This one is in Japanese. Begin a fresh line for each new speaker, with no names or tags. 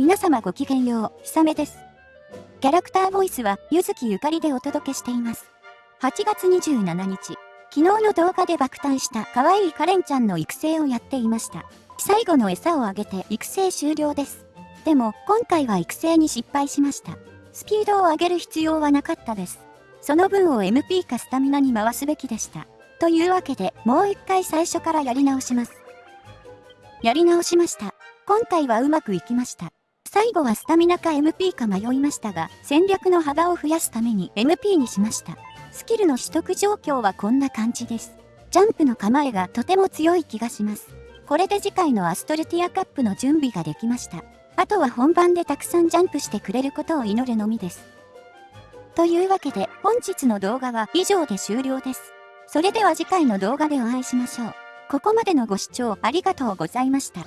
皆様ごきげんよう、ひさめです。キャラクターボイスは、ゆずきゆかりでお届けしています。8月27日、昨日の動画で爆誕した可愛いカレンちゃんの育成をやっていました。最後の餌をあげて育成終了です。でも、今回は育成に失敗しました。スピードを上げる必要はなかったです。その分を MP かスタミナに回すべきでした。というわけで、もう一回最初からやり直します。やり直しました。今回はうまくいきました。最後はスタミナか MP か迷いましたが、戦略の幅を増やすために MP にしました。スキルの取得状況はこんな感じです。ジャンプの構えがとても強い気がします。これで次回のアストルティアカップの準備ができました。あとは本番でたくさんジャンプしてくれることを祈るのみです。というわけで本日の動画は以上で終了です。それでは次回の動画でお会いしましょう。ここまでのご視聴ありがとうございました。